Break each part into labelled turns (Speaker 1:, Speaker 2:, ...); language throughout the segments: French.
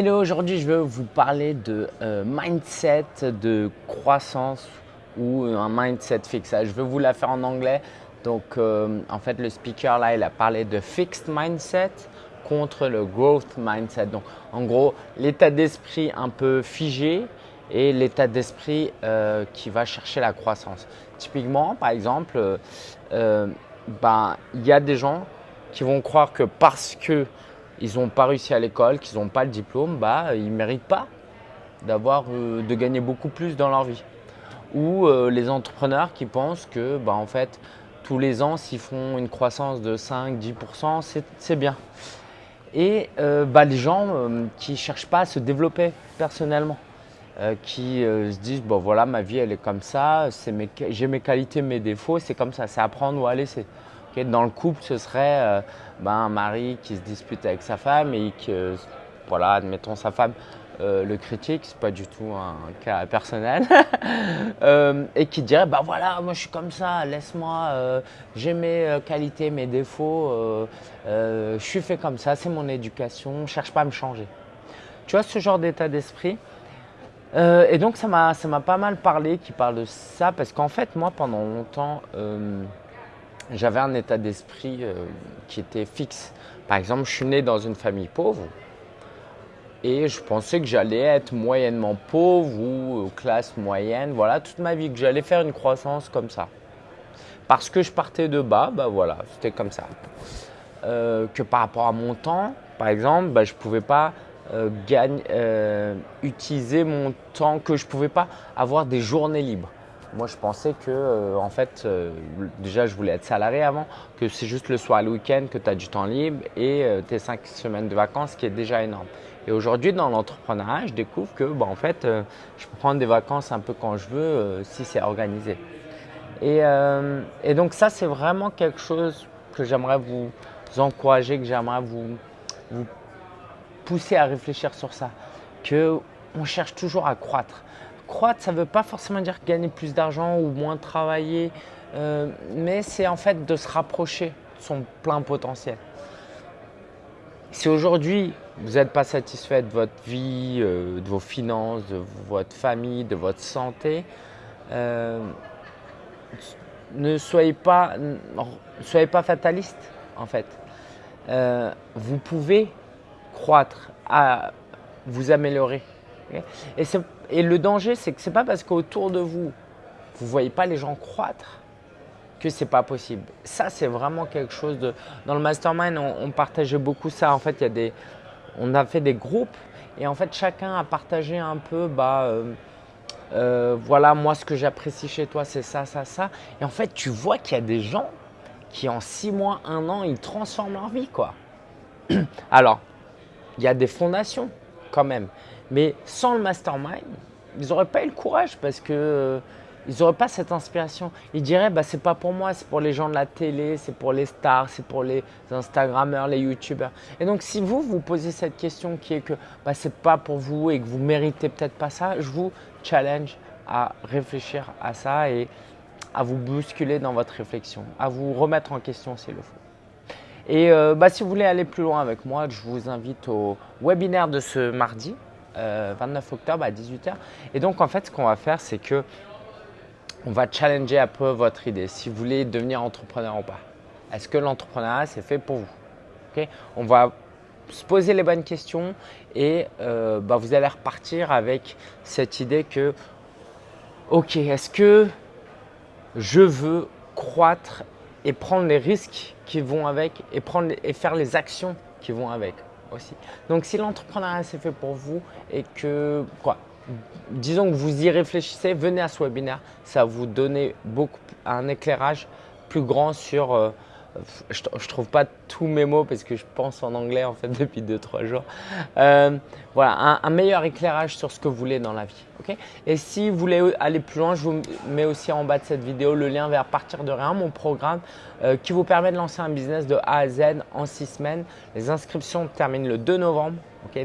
Speaker 1: Hello, aujourd'hui je vais vous parler de euh, mindset, de croissance ou un mindset fixe. Je vais vous la faire en anglais. Donc euh, en fait le speaker là il a parlé de fixed mindset contre le growth mindset. Donc en gros l'état d'esprit un peu figé et l'état d'esprit euh, qui va chercher la croissance. Typiquement par exemple, ben, il y a des gens qui vont croire que parce que ils n'ont pas réussi à l'école, qu'ils n'ont pas le diplôme, bah, ils ne méritent pas euh, de gagner beaucoup plus dans leur vie. Ou euh, les entrepreneurs qui pensent que bah, en fait, tous les ans, s'ils font une croissance de 5-10%, c'est bien. Et euh, bah, les gens qui ne cherchent pas à se développer personnellement, qui se disent bon voilà ma vie elle est comme ça, j'ai mes qualités, mes défauts, c'est comme ça, c'est à prendre ou à laisser. Dans le couple, ce serait euh, ben, un mari qui se dispute avec sa femme et que, voilà, admettons sa femme euh, le critique, c'est pas du tout un cas personnel, euh, et qui dirait bah voilà, moi je suis comme ça, laisse-moi, j'ai mes qualités, mes défauts, je suis fait comme ça, c'est mon éducation, cherche pas à me changer. Tu vois ce genre d'état d'esprit Et donc ça m'a pas mal parlé qui parle de ça parce qu'en fait moi pendant longtemps j'avais un état d'esprit euh, qui était fixe. Par exemple, je suis né dans une famille pauvre et je pensais que j'allais être moyennement pauvre ou euh, classe moyenne, voilà, toute ma vie, que j'allais faire une croissance comme ça. Parce que je partais de bas, bah voilà, c'était comme ça. Euh, que par rapport à mon temps, par exemple, bah, je ne pouvais pas utiliser mon temps, que je ne pouvais pas avoir des journées libres. Moi, je pensais que, euh, en fait, euh, déjà, je voulais être salarié avant, que c'est juste le soir, le week-end, que tu as du temps libre et euh, tes cinq semaines de vacances, qui est déjà énorme. Et aujourd'hui, dans l'entrepreneuriat, je découvre que, bah, en fait, je peux prendre des vacances un peu quand je veux, si c'est organisé. Et, donc, ça, c'est vraiment quelque chose que j'aimerais vous encourager, que j'aimerais vous, vous pousser à réfléchir sur ça. Que on cherche toujours à croître croître, ça ne veut pas forcément dire gagner plus d'argent ou moins travailler, euh, mais c'est en fait de se rapprocher de son plein potentiel. Si aujourd'hui, vous n'êtes pas satisfait de votre vie, euh, de vos finances, de votre famille, de votre santé, euh, ne soyez pas, fataliste en fait. vous pouvez croître, vous améliorer. Et c'est le danger, c'est que ce n'est pas parce qu'autour de vous, vous ne voyez pas les gens croître que ce n'est pas possible. Ça, c'est vraiment quelque chose de… Dans le mastermind, on, partageait beaucoup ça. En fait, y a des, on a fait des groupes et en fait, chacun a partagé un peu, bah, euh, euh, voilà, moi, ce que j'apprécie chez toi, c'est ça, ça, ça. Et en fait, tu vois qu'il y a des gens qui, en six mois, un an, ils transforment leur vie, quoi. Alors, il y a des fondations quand même. Mais sans le mastermind, ils n'auraient pas eu le courage parce que euh, ils n'auraient pas cette inspiration. Ils diraient bah c'est pas pour moi, c'est pour les gens de la télé, c'est pour les stars, c'est pour les Instagrammeurs, les YouTubers. Et donc si vous vous posez cette question qui est que bah, c'est pas pour vous et que vous méritez peut-être pas ça, je vous challenge à réfléchir à ça et à vous bousculer dans votre réflexion, à vous remettre en question s'il le faut. Et euh, bah, si vous voulez aller plus loin avec moi, je vous invite au webinaire de ce mardi 29 euh, octobre à 18h. Et donc, en fait, ce qu'on va faire, c'est que on va challenger un peu votre idée, si vous voulez devenir entrepreneur ou pas. Est-ce que l'entrepreneuriat, c'est fait pour vous? On va se poser les bonnes questions et euh, bah, vous allez repartir avec cette idée que, ok, est-ce que je veux croître et prendre les risques qui vont avec et, prendre, et faire les actions qui vont avec? Donc si l'entrepreneuriat c'est fait pour vous et que quoi, disons que vous y réfléchissez, venez à ce webinaire, ça va vous donner beaucoup, un éclairage plus grand sur euh, je ne trouve pas tous mes mots parce que je pense en anglais en fait depuis 2-3 jours. Euh, voilà, un, meilleur éclairage sur ce que vous voulez dans la vie. Et si vous voulez aller plus loin, je vous mets aussi en bas de cette vidéo le lien vers Partir de rien, mon programme euh, qui vous permet de lancer un business de A à Z en 6 semaines. Les inscriptions terminent le 2 novembre.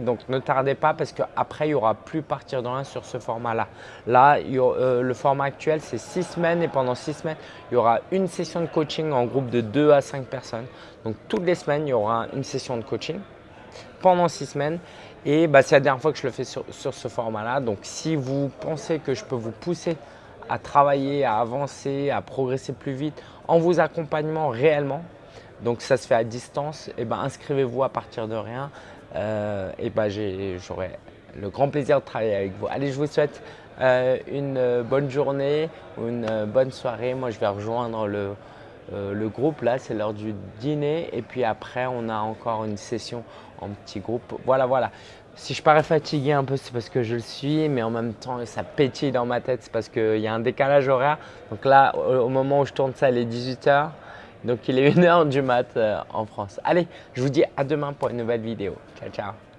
Speaker 1: donc ne tardez pas parce qu'après, il n'y aura plus Partir de rien sur ce format-là. Là, euh, le format actuel, c'est 6 semaines et pendant 6 semaines, il y aura une session de coaching en groupe de 2 à 5 personnes. Donc toutes les semaines, il y aura une session de coaching pendant 6 semaines Et bah, c'est la dernière fois que je le fais sur, ce format-là. Donc, si vous pensez que je peux vous pousser à travailler, à avancer, à progresser plus vite en vous accompagnant réellement, donc ça se fait à distance, et ben inscrivez-vous à partir de rien. Euh, et ben j'aurai le grand plaisir de travailler avec vous. Allez, je vous souhaite euh, une bonne journée ou une bonne soirée. Moi, je vais rejoindre le, euh, le groupe. Là, c'est l'heure du dîner. Et puis après, on a encore une session en petit groupe. Voilà, voilà. Si je parais fatigué un peu, c'est parce que je le suis, mais en même temps, ça pétille dans ma tête, c'est parce qu'il y a un décalage horaire. Donc là, au moment où je tourne ça, il est 18h. Donc il est 1h du mat euh, en France. Allez, je vous dis à demain pour une nouvelle vidéo. Ciao, ciao